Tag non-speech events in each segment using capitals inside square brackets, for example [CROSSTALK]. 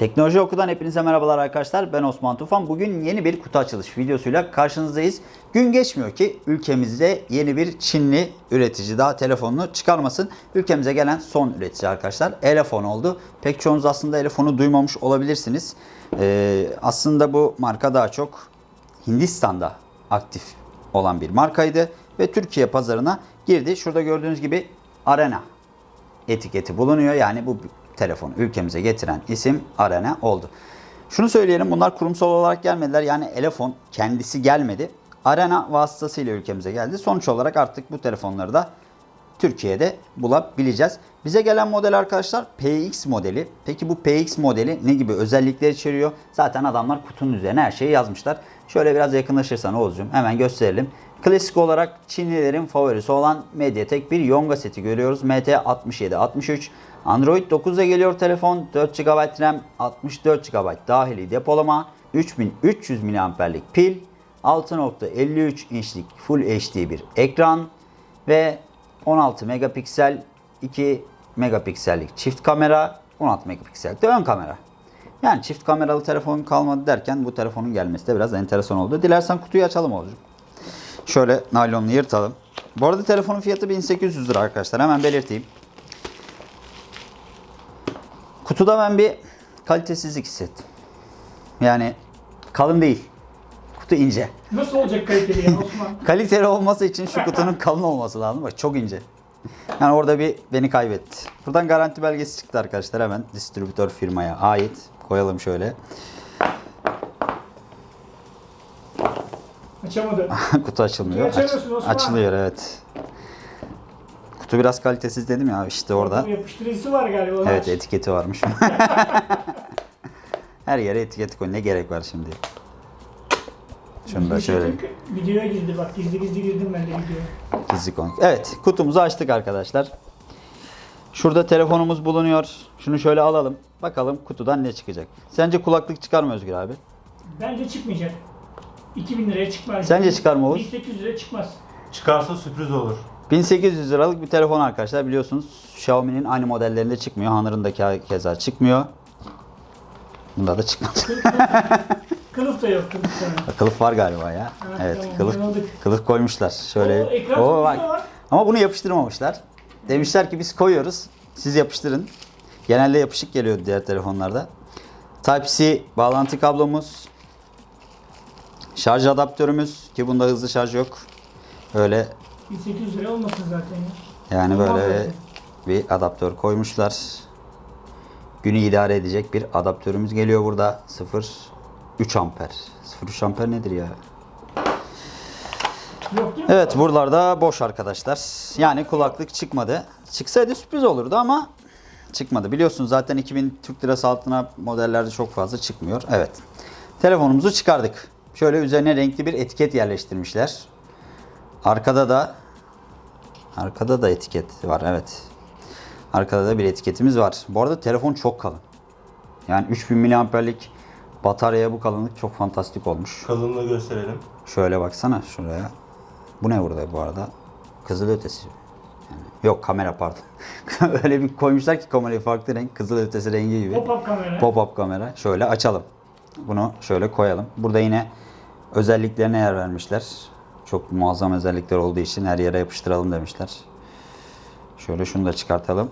Teknoloji Oku'dan hepinize merhabalar arkadaşlar. Ben Osman Tufan. Bugün yeni bir kutu açılış videosuyla karşınızdayız. Gün geçmiyor ki ülkemizde yeni bir Çinli üretici daha telefonunu çıkarmasın. Ülkemize gelen son üretici arkadaşlar Elefon oldu. Pek çoğunuz aslında Elefon'u duymamış olabilirsiniz. Ee, aslında bu marka daha çok Hindistan'da aktif olan bir markaydı ve Türkiye pazarına girdi. Şurada gördüğünüz gibi Arena etiketi bulunuyor. Yani bu telefonu ülkemize getiren isim Arena oldu. Şunu söyleyelim bunlar kurumsal olarak gelmediler. Yani Elefon kendisi gelmedi. Arena vasıtasıyla ülkemize geldi. Sonuç olarak artık bu telefonları da Türkiye'de bulabileceğiz. Bize gelen model arkadaşlar PX modeli. Peki bu PX modeli ne gibi özellikler içeriyor? Zaten adamlar kutunun üzerine her şeyi yazmışlar. Şöyle biraz yakınlaşırsan Oğuz'cum hemen gösterelim. Klasik olarak Çinlilerin favorisi olan Mediatek bir Yonga seti görüyoruz. MT6763. Android 9'a geliyor telefon. 4 GB RAM, 64 GB dahili depolama, 3300 mAh'lik pil, 6.53 inçlik Full HD bir ekran ve 16 megapiksel 2 megapiksellik çift kamera 16 megapiksel de ön kamera. Yani çift kameralı telefon kalmadı derken bu telefonun gelmesi de biraz enteresan oldu. Dilersen kutuyu açalım olacak. Şöyle naylonunu yırtalım. Bu arada telefonun fiyatı 1800 lira arkadaşlar. Hemen belirteyim. Kutuda ben bir kalitesizlik hissettim. Yani kalın değil. Kutu ince. Nasıl olacak kaliteli ya Osman? [LAUGHS] Kaliteli olması için şu kutunun kalın olması lazım. Bak çok ince. Yani orada bir beni kaybetti. Buradan garanti belgesi çıktı arkadaşlar hemen distribütör firmaya ait. Koyalım şöyle. Açamadı. [LAUGHS] Kutu açılmıyor. Osman. açılıyor evet. Kutu biraz kalitesiz dedim ya işte orada. Yapıştırıcısı var galiba. Evet aç. etiketi varmış. [LAUGHS] Her yere etiket koy. Ne gerek var şimdi? Şunu da şöyle Videoya girdi bak gizli gizli girdim ben de videoya. gizli koy. Evet kutumuzu açtık arkadaşlar. Şurada telefonumuz bulunuyor. Şunu şöyle alalım. Bakalım kutudan ne çıkacak. Sence kulaklık çıkar mı Özgür abi? Bence çıkmayacak. 2000 liraya çıkmaz. Sence çıkar mı Oğuz? 1800 liraya çıkmaz. Çıkarsa sürpriz olur. 1800 liralık bir telefon arkadaşlar. Biliyorsunuz Xiaomi'nin aynı modellerinde çıkmıyor. Honor'ın keza çıkmıyor. Bunda da çıkmaz. [LAUGHS] Kılıf da yok kılıf da. Kılıf var galiba ya. Ha, Evet, tamam, kılıf anladık. kılıf koymuşlar. Şöyle. Oo, ekran Oo, var. Ama bunu yapıştırmamışlar. Demişler ki biz koyuyoruz. Siz yapıştırın. Genelde yapışık geliyor diğer telefonlarda. Type-C bağlantı kablomuz. Şarj adaptörümüz ki bunda hızlı şarj yok. Öyle 1800 lira olmasın zaten ya. yani Olmaz böyle zaten. bir adaptör koymuşlar. Günü idare edecek bir adaptörümüz geliyor burada. 0.3 amper. 0.3 amper nedir ya? Evet buralarda boş arkadaşlar. Yani kulaklık çıkmadı. Çıksaydı sürpriz olurdu ama çıkmadı. Biliyorsunuz zaten 2000 Türk Lirası altına modellerde çok fazla çıkmıyor. Evet. Telefonumuzu çıkardık. Şöyle üzerine renkli bir etiket yerleştirmişler. Arkada da arkada da etiket var evet. Arkada da bir etiketimiz var. Bu arada telefon çok kalın. Yani 3000 mAh'lik bataryaya bu kalınlık çok fantastik olmuş. Kalınlığı gösterelim. Şöyle baksana şuraya. Bu ne burada bu arada? Kızıl ötesi. Yani, yok kamera pardon. [LAUGHS] Öyle bir koymuşlar ki kamerayı farklı renk. Kızıl ötesi rengi gibi. Pop-up kamera. Pop-up kamera. Şöyle açalım. Bunu şöyle koyalım. Burada yine özelliklerine yer vermişler. Çok muazzam özellikler olduğu için her yere yapıştıralım demişler. Şöyle şunu da çıkartalım.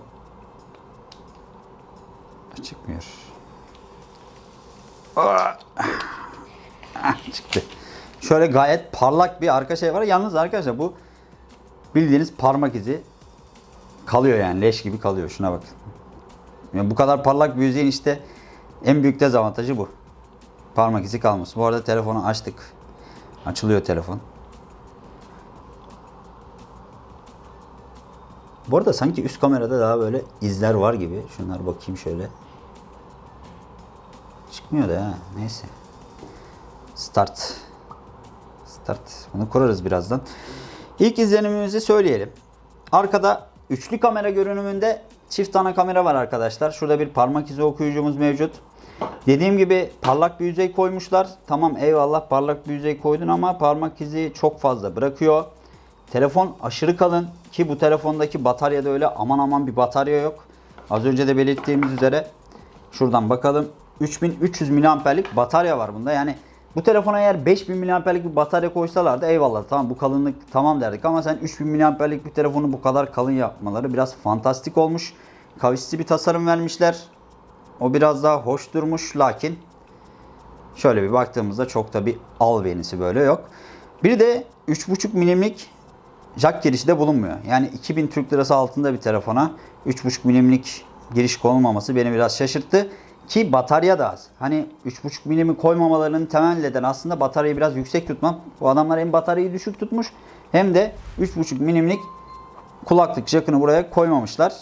Çıkmıyor. Ah, [LAUGHS] Çıktı. Şöyle gayet parlak bir arka şey var. Yalnız arkadaşlar bu bildiğiniz parmak izi kalıyor yani leş gibi kalıyor. Şuna bakın. Yani bu kadar parlak bir yüzeyin işte en büyük dezavantajı bu. Parmak izi kalması. Bu arada telefonu açtık. Açılıyor telefon. Bu arada sanki üst kamerada daha böyle izler var gibi. Şunlar bakayım şöyle. Çıkmıyor da ya. Neyse. Start. Start. Bunu kurarız birazdan. İlk izlenimimizi söyleyelim. Arkada üçlü kamera görünümünde çift ana kamera var arkadaşlar. Şurada bir parmak izi okuyucumuz mevcut. Dediğim gibi parlak bir yüzey koymuşlar. Tamam eyvallah parlak bir yüzey koydun ama parmak izi çok fazla bırakıyor. Telefon aşırı kalın ki bu telefondaki bataryada öyle aman aman bir batarya yok. Az önce de belirttiğimiz üzere şuradan bakalım. 3300 miliamperlik batarya var bunda. Yani bu telefona eğer 5000 miliamperlik bir batarya koysalardı eyvallah tamam bu kalınlık tamam derdik ama sen 3000 miliamperlik bir telefonu bu kadar kalın yapmaları biraz fantastik olmuş. Kavisli bir tasarım vermişler. O biraz daha hoş durmuş lakin şöyle bir baktığımızda çok da bir albenisi böyle yok. Bir de 3.5 milimlik jack girişi de bulunmuyor. Yani 2000 Türk Lirası altında bir telefona 3.5 milimlik giriş konulmaması beni biraz şaşırttı. Ki batarya da az. Hani 3.5 milimi koymamalarının temel nedeni aslında bataryayı biraz yüksek tutmak. Bu adamlar hem bataryayı düşük tutmuş hem de 3.5 milimlik kulaklık jackını buraya koymamışlar.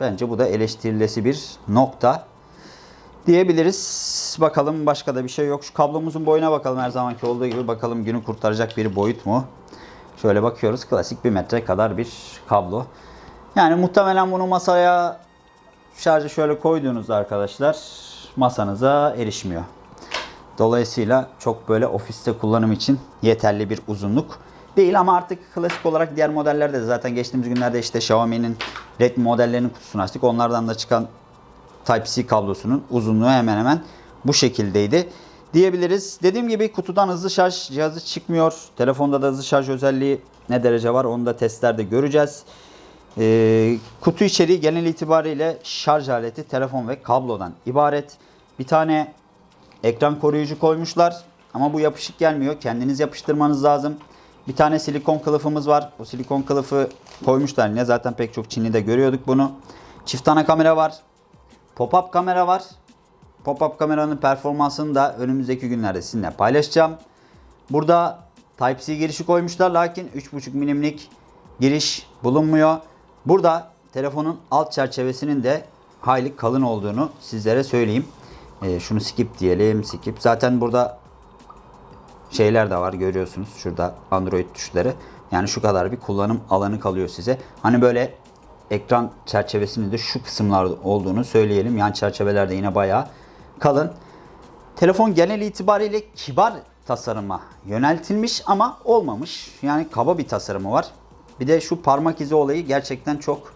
Bence bu da eleştirilesi bir nokta diyebiliriz. Bakalım başka da bir şey yok. Şu kablomuzun boyuna bakalım her zamanki olduğu gibi. Bakalım günü kurtaracak bir boyut mu? Şöyle bakıyoruz. Klasik bir metre kadar bir kablo. Yani muhtemelen bunu masaya şarjı şöyle koyduğunuzda arkadaşlar masanıza erişmiyor. Dolayısıyla çok böyle ofiste kullanım için yeterli bir uzunluk değil ama artık klasik olarak diğer modellerde de zaten geçtiğimiz günlerde işte Xiaomi'nin Redmi modellerinin kutusunu açtık. Onlardan da çıkan Type-C kablosunun uzunluğu hemen hemen bu şekildeydi diyebiliriz. Dediğim gibi kutudan hızlı şarj cihazı çıkmıyor. Telefonda da hızlı şarj özelliği ne derece var onu da testlerde göreceğiz. Ee, kutu içeriği genel itibariyle şarj aleti, telefon ve kablodan ibaret. Bir tane ekran koruyucu koymuşlar ama bu yapışık gelmiyor. Kendiniz yapıştırmanız lazım. Bir tane silikon kılıfımız var. O silikon kılıfı koymuşlar yine. Zaten pek çok Çinli'de görüyorduk bunu. Çift ana kamera var. Pop-up kamera var. Pop-up kameranın performansını da önümüzdeki günlerde sizinle paylaşacağım. Burada Type-C girişi koymuşlar lakin 3.5 milimlik giriş bulunmuyor. Burada telefonun alt çerçevesinin de hayli kalın olduğunu sizlere söyleyeyim. Ee, şunu skip diyelim skip. Zaten burada şeyler de var görüyorsunuz. Şurada Android tuşları. Yani şu kadar bir kullanım alanı kalıyor size. Hani böyle ekran çerçevesinin de şu kısımlarda olduğunu söyleyelim. Yan çerçevelerde yine bayağı kalın. Telefon genel itibariyle kibar tasarıma yöneltilmiş ama olmamış. Yani kaba bir tasarımı var. Bir de şu parmak izi olayı gerçekten çok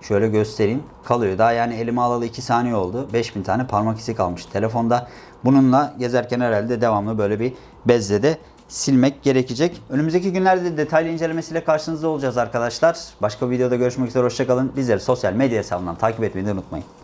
şöyle göstereyim kalıyor. Daha yani elime alalı 2 saniye oldu. 5000 tane parmak izi kalmış telefonda. Bununla gezerken herhalde devamlı böyle bir bezle de silmek gerekecek. Önümüzdeki günlerde de detaylı incelemesiyle karşınızda olacağız arkadaşlar. Başka bir videoda görüşmek üzere. Hoşçakalın. Bizleri sosyal medya hesabından takip etmeyi unutmayın.